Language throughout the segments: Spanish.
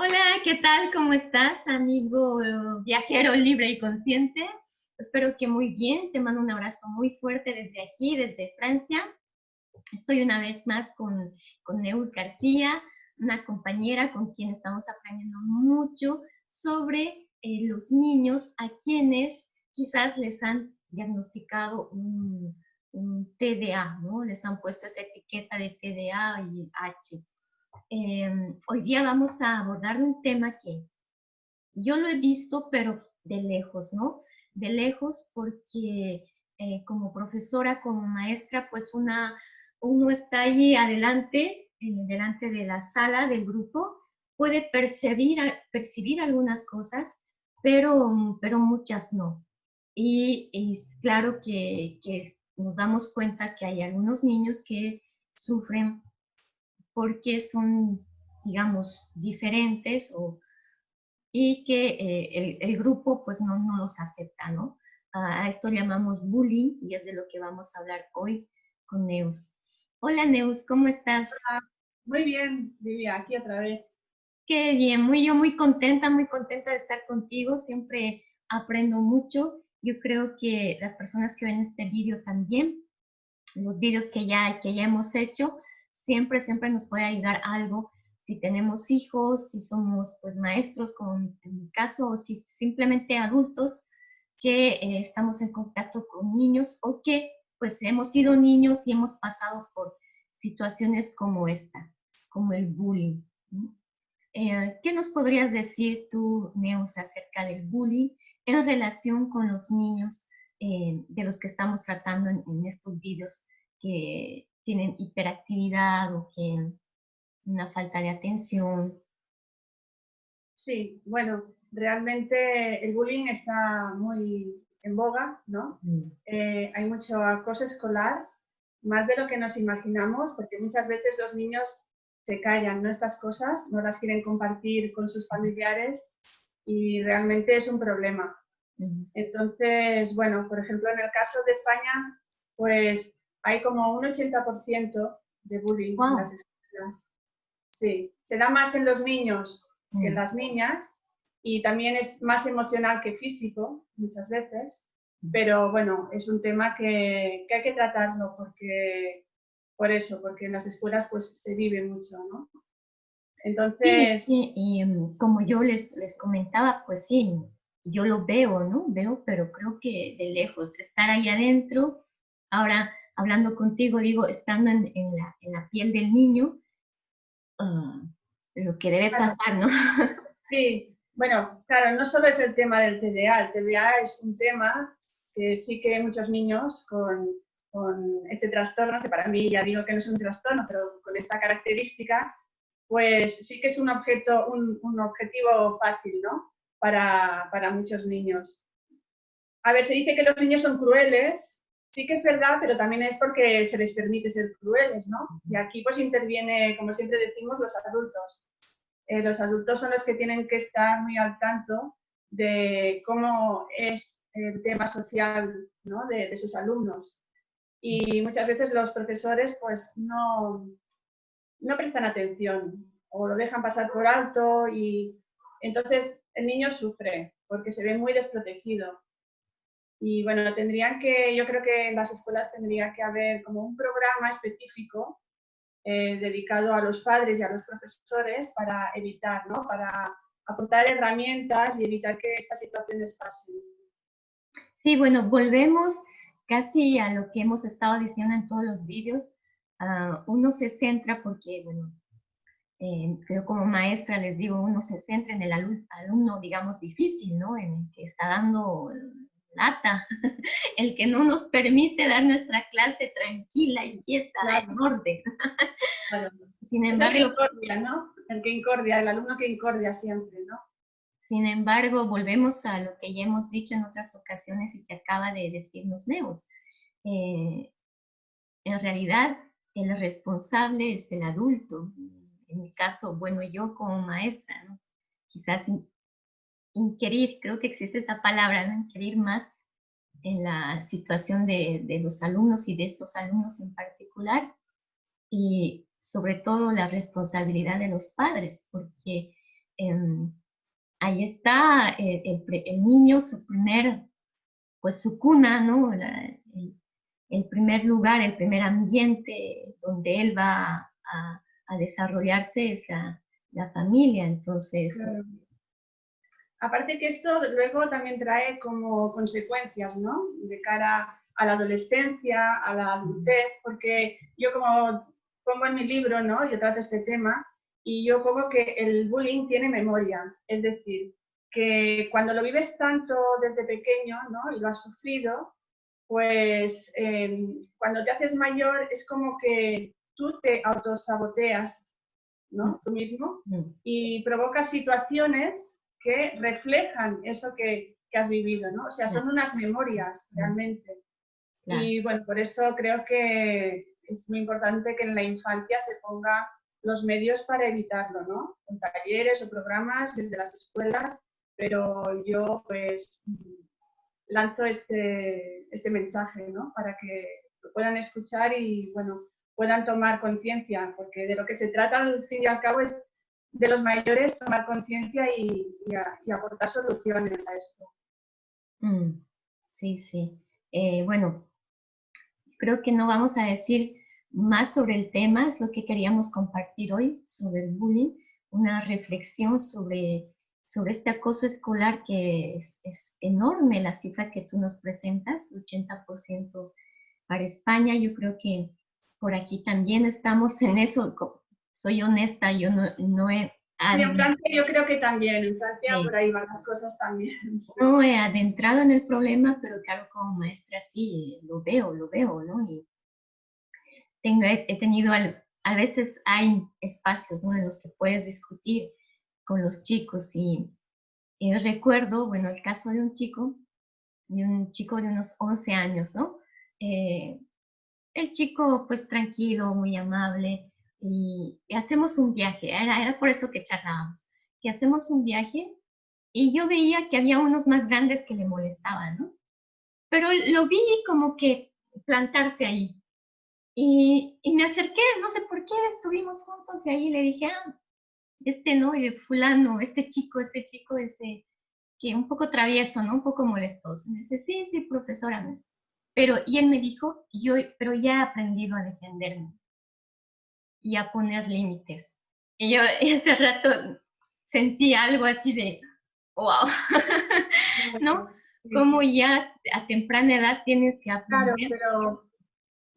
Hola, ¿qué tal? ¿Cómo estás, amigo viajero libre y consciente? Espero que muy bien. Te mando un abrazo muy fuerte desde aquí, desde Francia. Estoy una vez más con, con Neus García, una compañera con quien estamos aprendiendo mucho sobre eh, los niños a quienes quizás les han diagnosticado un TDA, ¿no? Les han puesto esa etiqueta de TDA y H. Em, hoy día vamos a abordar un tema que yo lo he visto, pero de lejos, ¿no? De lejos porque eh, como profesora, como maestra, pues una, uno está allí adelante, delante de la sala del grupo, puede percibir, percibir algunas cosas, pero, pero muchas no. Y es claro que, que nos damos cuenta que hay algunos niños que sufren porque son, digamos, diferentes o, y que eh, el, grupo pues no, no los acepta, ¿no? A esto llamamos bullying y es de lo que vamos a hablar hoy con Neus. Hola Neus, ¿cómo estás? Muy bien, Livia, aquí otra vez. Qué bien, muy yo muy contenta, muy contenta de estar contigo, siempre aprendo mucho. Yo creo que las personas que ven este vídeo también, los vídeos que ya, que ya hemos hecho, siempre, siempre nos puede ayudar algo si tenemos hijos, si somos pues maestros, como en mi caso, o si simplemente adultos que eh, estamos en contacto con niños o que pues hemos sido niños y hemos pasado por situaciones como esta, como el bullying. Eh, ¿Qué nos podrías decir tú, Neus, acerca del bullying en relación con los niños eh, de los que estamos tratando en, en estos vídeos que tienen hiperactividad o que una falta de atención. Sí, bueno, realmente el bullying está muy en boga, ¿no? Mm. Eh, hay mucho acoso escolar, más de lo que nos imaginamos, porque muchas veces los niños se callan, ¿no? Estas cosas, no las quieren compartir con sus familiares y realmente es un problema. Entonces, bueno, por ejemplo, en el caso de España, pues hay como un 80% de bullying en las escuelas. Sí, se da más en los niños que en mm. las niñas y también es más emocional que físico muchas veces, mm. pero bueno, es un tema que, hay que tratarlo porque, por eso, porque en las escuelas pues se vive mucho, ¿no? Entonces... Sí, y em, como yo les, les comentaba, pues sí, yo lo veo, ¿no? Veo, pero creo que de lejos, estar ahí adentro, ahora hablando contigo, digo, estando en, la, piel del niño, ah, lo que debe pasar, ¿no? Sí, bueno, claro, no solo es el tema del TDA, el TDA es un tema que sí que muchos niños con, este trastorno, que para mí ya digo que no es un trastorno, pero con esta característica, pues sí que es un, objeto, un, objetivo fácil, ¿no? Para, para muchos niños. A ver, se dice que los niños son crueles, sí que es verdad, pero también es porque se les permite ser crueles, ¿no? Y aquí pues interviene, como siempre decimos, los adultos. Eh, los adultos son los que tienen que estar muy al tanto de cómo es el tema social ¿no? de, sus alumnos. Y muchas veces los profesores pues no, no prestan atención o lo dejan pasar por alto y entonces el niño sufre porque se ve muy desprotegido. Y bueno, tendrían que, yo creo que en las escuelas tendría que haber como un programa específico eh, dedicado a los padres y a los profesores para evitar, ¿no? Para aportar herramientas y evitar que estas situaciones pasen. Sí, bueno, volvemos casi a lo que hemos estado diciendo en todos los vídeos. Ah, uno se centra porque, bueno, eh, yo como maestra les digo, uno se centra en el alumno, digamos, difícil, ¿no? En el que está dando lata, el que no nos permite dar nuestra clase tranquila y quieta, en orden. Sin embargo, el que incordia, ¿no? El que incordia, el alumno que incordia siempre, ¿no? Sin embargo, volvemos a lo que ya hemos dicho en otras ocasiones y que acaba de decirnos Neos. Eh, en realidad, el responsable es el adulto. En mi caso, bueno, yo como maestra, ¿no? quizás inquirir, creo que existe esa palabra, ¿no? inquirir más en la situación de, de, los alumnos y de estos alumnos en particular, y sobre todo la responsabilidad de los padres, porque em, ahí está el, niño, su primer, pues su cuna, ¿no? el, primer lugar, el primer ambiente donde él va a, desarrollarse es la, familia, entonces... Aparte que esto luego también trae como consecuencias, ¿no? De cara a la adolescencia, a la adultez, porque yo como pongo en mi libro, ¿no? Yo trato este tema y yo pongo que el bullying tiene memoria, es decir, que cuando lo vives tanto desde pequeño, ¿no? Y lo has sufrido, pues em, cuando te haces mayor es como que tú te autosaboteas, ¿no? Tú mismo mm. y provocas situaciones que reflejan eso que, has vivido, ¿no? O sea, son unas memorias realmente. Y bueno, por eso creo que es muy importante que en la infancia se ponga los medios para evitarlo, ¿no? Con talleres o programas desde las escuelas, pero yo pues lanzo este, este mensaje, ¿no? Para que lo puedan escuchar y, bueno, puedan tomar conciencia, porque de lo que se trata al fin y al cabo es de los mayores tomar conciencia y, aportar soluciones a esto. Mm, sí, sí. Eh, bueno, creo que no vamos a decir más sobre el tema, es lo que queríamos compartir hoy sobre el bullying, una reflexión sobre, sobre este acoso escolar que es, es enorme la cifra que tú nos presentas, 80% para España. Yo creo que por aquí también estamos en eso, soy honesta, yo no, no he... en Francia yo creo que también, en Francia por ahí van las cosas también. No he adentrado en el problema, pero claro, como maestra sí, lo veo, lo veo, ¿no? Y tengo, he, tenido, a veces hay espacios, ¿no? En los que puedes discutir con los chicos y, recuerdo, bueno, el caso de un chico, de un chico de unos 11 años, ¿no? Eh, el chico pues tranquilo, muy amable, y, hacemos un viaje, era, era por eso que charlábamos, que hacemos un viaje y yo veía que había unos más grandes que le molestaban, ¿no? Pero lo vi como que plantarse ahí. Y, y, me acerqué, no sé por qué, estuvimos juntos y ahí le dije, ah, este no, y fulano, este chico, este chico, ese, que un poco travieso, ¿no? Un poco molestoso. me dice, sí, sí, profesora. Pero, y él me dijo, yo, pero ya he aprendido a defenderme y a poner límites. Y yo ese rato sentí algo así de, wow, ¿no? Como ya a temprana edad tienes que aprender. Claro, pero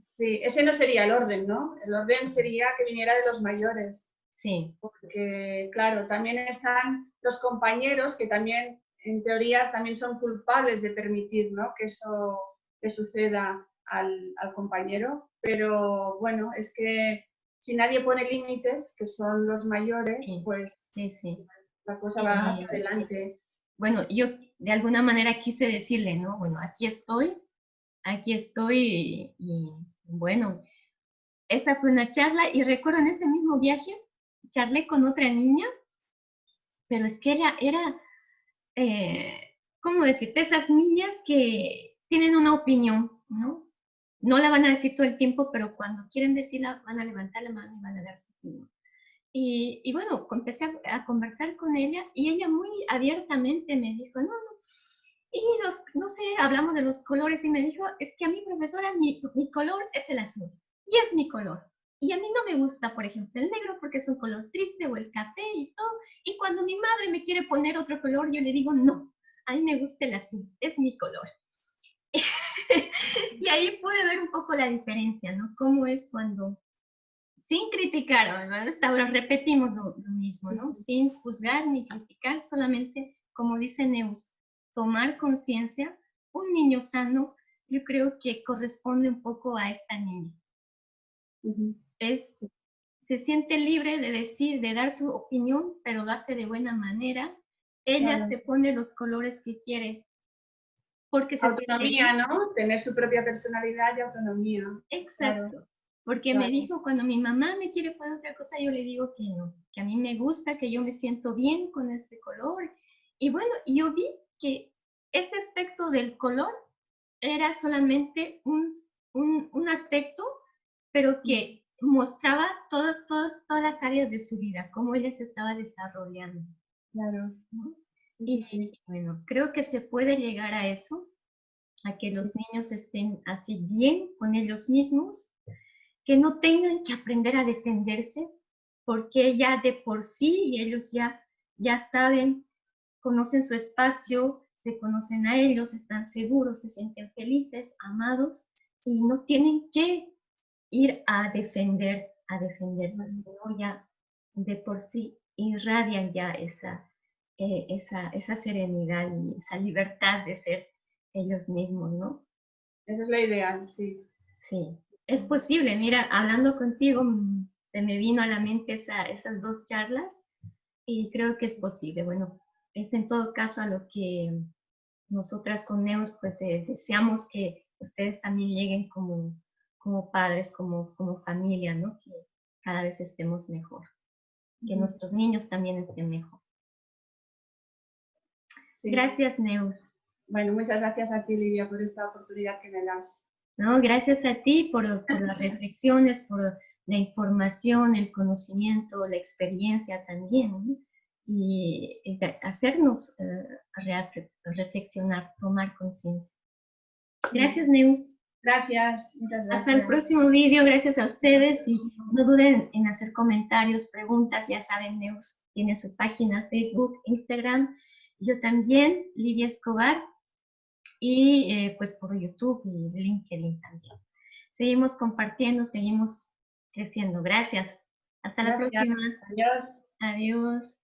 sí, ese no sería el orden, ¿no? El orden sería que viniera de los mayores. Sí. Porque, claro, también están los compañeros que también, en teoría, también son culpables de permitir, ¿no? Que eso le suceda al, al compañero. Pero, bueno, es que si nadie pone límites, que son los mayores, pues la cosa va adelante. Bueno, yo de alguna manera quise decirle, ¿no? Bueno, aquí estoy, aquí estoy y, bueno, esa fue una charla y recuerdo en ese mismo viaje, charlé con otra niña, pero es que ella era, eh, ¿cómo decirte? Esas niñas que tienen una opinión, ¿no? No la van a decir todo el tiempo, pero cuando quieren decirla van a levantar la mano y van a dar su opinión. Y, bueno, empecé a, conversar con ella y ella muy abiertamente me dijo, no, no, y los, no sé, hablamos de los colores y me dijo, es que a mi profesora mi, mi color es el azul y es mi color. Y a mí no me gusta, por ejemplo, el negro porque es un color triste o el café y todo. Y cuando mi madre me quiere poner otro color, yo le digo, no, a mí me gusta el azul, es mi color. y ahí pude ver un poco la diferencia, ¿no? Cómo es cuando, sin criticar, hasta ahora repetimos lo, mismo, ¿no? Sin juzgar ni criticar, solamente, como dice Neus, tomar conciencia, un niño sano, yo creo que corresponde un poco a esta niña. Es, se siente libre de decir, de dar su opinión, pero lo hace de buena manera. Ella se pone los colores que quiere porque se autonomía, ¿no? Tener su propia personalidad y autonomía. Exacto. Porque me dijo, cuando mi mamá me quiere poner otra cosa, yo le digo que no, que a mí me gusta, que yo me siento bien con este color. Y bueno, yo vi que ese aspecto del color era solamente un, un, un aspecto, pero que mostraba todo, todas las áreas de su vida, cómo ella se estaba desarrollando. Claro. Y bueno, creo que se puede llegar a eso, a que los niños estén así bien con ellos mismos, que no tengan que aprender a defenderse, porque ya de por sí ellos ya, ya saben, conocen su espacio, se conocen a ellos, están seguros, se sienten felices, amados y no tienen que ir a defender, a defenderse, sino ya de por sí irradian ya esa, eh, esa, esa serenidad y esa libertad de ser ellos mismos, ¿no? Esa es la ideal, sí. Sí, es posible. Mira, hablando contigo, mm, se me vino a la mente esa, esas dos charlas y creo que es posible. Bueno, es en todo caso a lo que nosotras con Neos pues eh, deseamos que ustedes también lleguen como, como padres, como, como familia, ¿no? Que cada vez estemos mejor, que nuestros niños también estén mejor. Gracias, Neus. Bueno, muchas gracias a ti, Lidia, por esta oportunidad que me das. No, gracias a ti por, por las reflexiones, por la información, el conocimiento, la experiencia también. y, hacernos eh, reflexionar, tomar conciencia. Gracias, Neus. Gracias, muchas gracias. Hasta el próximo vídeo, gracias a ustedes y no duden en hacer comentarios, preguntas, ya saben, Neus tiene su página, Facebook, Instagram, yo también, Lidia Escobar, y eh, pues por YouTube y LinkedIn también. Seguimos compartiendo, seguimos creciendo. Gracias. Hasta la próxima. Adiós. Adiós.